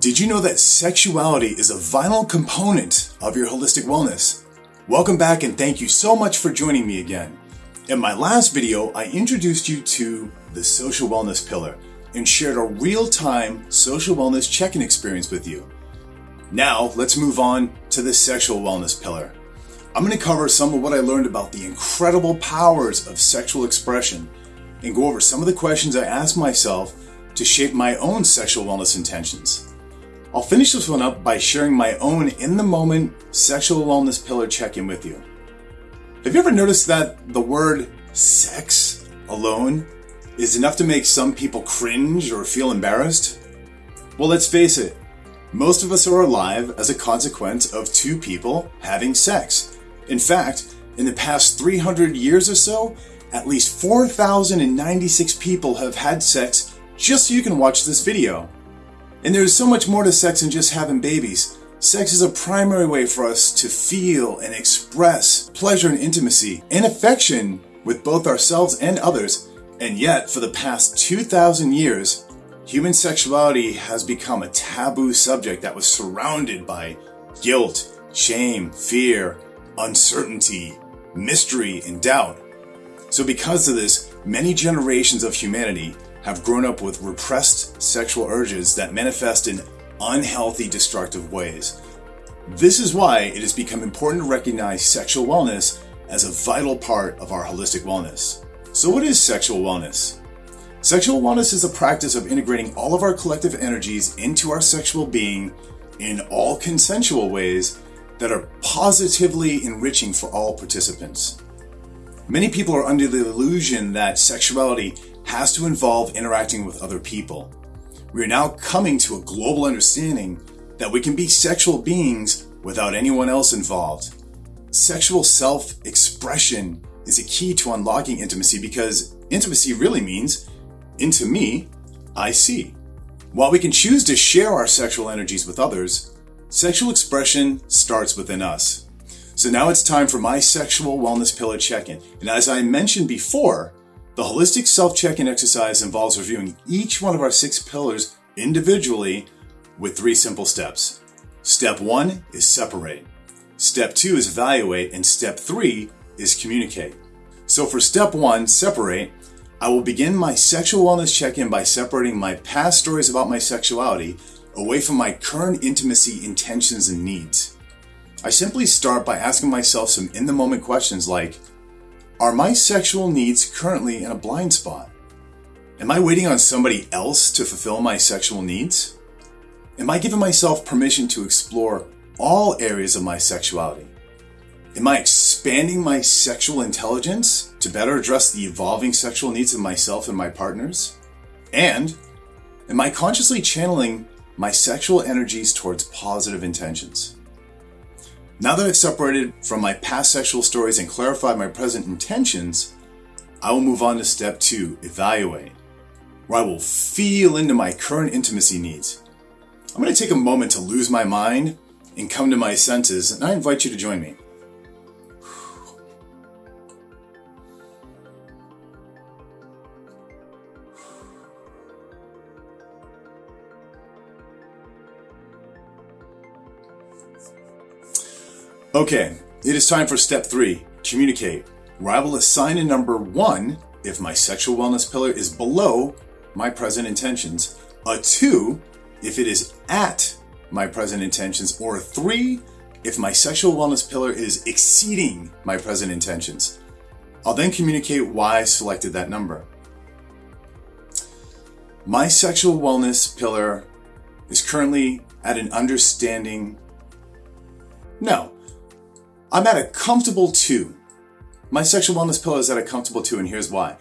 Did you know that sexuality is a vital component of your holistic wellness? Welcome back and thank you so much for joining me again. In my last video, I introduced you to the social wellness pillar and shared a real-time social wellness check-in experience with you. Now, let's move on to the sexual wellness pillar. I'm going to cover some of what I learned about the incredible powers of sexual expression and go over some of the questions I asked myself to shape my own sexual wellness intentions. I'll finish this one up by sharing my own in the moment sexual wellness pillar check in with you. Have you ever noticed that the word sex alone is enough to make some people cringe or feel embarrassed? Well, let's face it, most of us are alive as a consequence of two people having sex. In fact, in the past 300 years or so, at least 4,096 people have had sex just so you can watch this video. And there's so much more to sex than just having babies. Sex is a primary way for us to feel and express pleasure and intimacy and affection with both ourselves and others. And yet, for the past 2,000 years, human sexuality has become a taboo subject that was surrounded by guilt, shame, fear, uncertainty, mystery, and doubt. So because of this, many generations of humanity have grown up with repressed sexual urges that manifest in unhealthy, destructive ways. This is why it has become important to recognize sexual wellness as a vital part of our holistic wellness. So what is sexual wellness? Sexual wellness is a practice of integrating all of our collective energies into our sexual being in all consensual ways that are positively enriching for all participants. Many people are under the illusion that sexuality has to involve interacting with other people. We are now coming to a global understanding that we can be sexual beings without anyone else involved. Sexual self-expression is a key to unlocking intimacy because intimacy really means into me, I see. While we can choose to share our sexual energies with others, sexual expression starts within us. So now it's time for my sexual wellness pillar check-in. And as I mentioned before, the holistic self check-in exercise involves reviewing each one of our six pillars individually with three simple steps. Step one is separate. Step two is evaluate. And step three is communicate. So for step one, separate, I will begin my sexual wellness check-in by separating my past stories about my sexuality away from my current intimacy intentions and needs. I simply start by asking myself some in-the-moment questions like, are my sexual needs currently in a blind spot? Am I waiting on somebody else to fulfill my sexual needs? Am I giving myself permission to explore all areas of my sexuality? Am I expanding my sexual intelligence to better address the evolving sexual needs of myself and my partners? And am I consciously channeling my sexual energies towards positive intentions? Now that I've separated from my past sexual stories and clarified my present intentions, I will move on to step two, evaluate, where I will feel into my current intimacy needs. I'm going to take a moment to lose my mind and come to my senses, and I invite you to join me. Okay, it is time for step three, communicate, where I will assign a number one if my sexual wellness pillar is below my present intentions, a two if it is at my present intentions, or a three if my sexual wellness pillar is exceeding my present intentions. I'll then communicate why I selected that number. My sexual wellness pillar is currently at an understanding no. I'm at a comfortable two. My sexual wellness pillow is at a comfortable two, and here's why.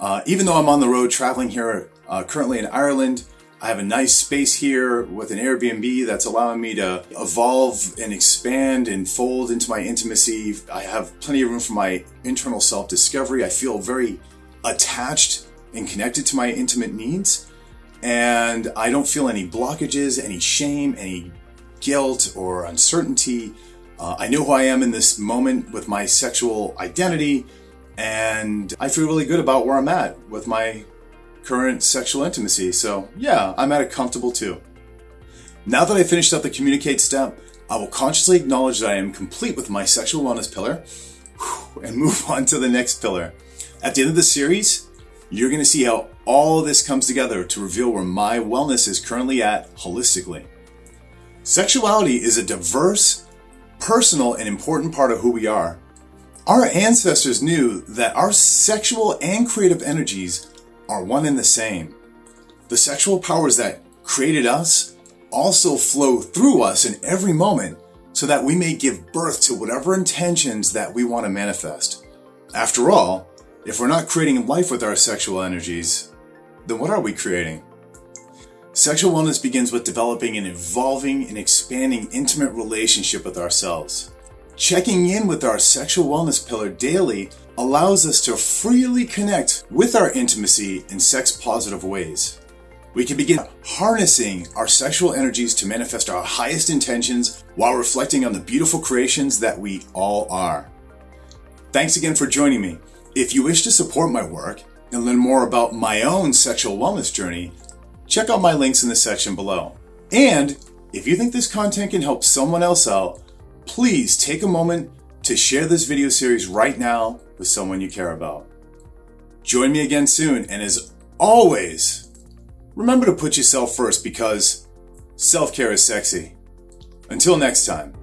Uh, even though I'm on the road traveling here, uh, currently in Ireland, I have a nice space here with an Airbnb that's allowing me to evolve and expand and fold into my intimacy. I have plenty of room for my internal self-discovery. I feel very attached and connected to my intimate needs. And I don't feel any blockages, any shame, any guilt or uncertainty. Uh, I know who I am in this moment with my sexual identity, and I feel really good about where I'm at with my current sexual intimacy. So yeah, I'm at a comfortable two. Now that I finished up the communicate step, I will consciously acknowledge that I am complete with my sexual wellness pillar and move on to the next pillar. At the end of the series, you're going to see how all of this comes together to reveal where my wellness is currently at holistically. Sexuality is a diverse, personal, and important part of who we are. Our ancestors knew that our sexual and creative energies are one and the same. The sexual powers that created us also flow through us in every moment so that we may give birth to whatever intentions that we want to manifest. After all, if we're not creating life with our sexual energies, then what are we creating? Sexual wellness begins with developing an evolving and expanding intimate relationship with ourselves. Checking in with our sexual wellness pillar daily allows us to freely connect with our intimacy in sex positive ways. We can begin harnessing our sexual energies to manifest our highest intentions while reflecting on the beautiful creations that we all are. Thanks again for joining me. If you wish to support my work and learn more about my own sexual wellness journey, check out my links in the section below. And if you think this content can help someone else out, please take a moment to share this video series right now with someone you care about. Join me again soon, and as always, Remember to put yourself first because self care is sexy. Until next time.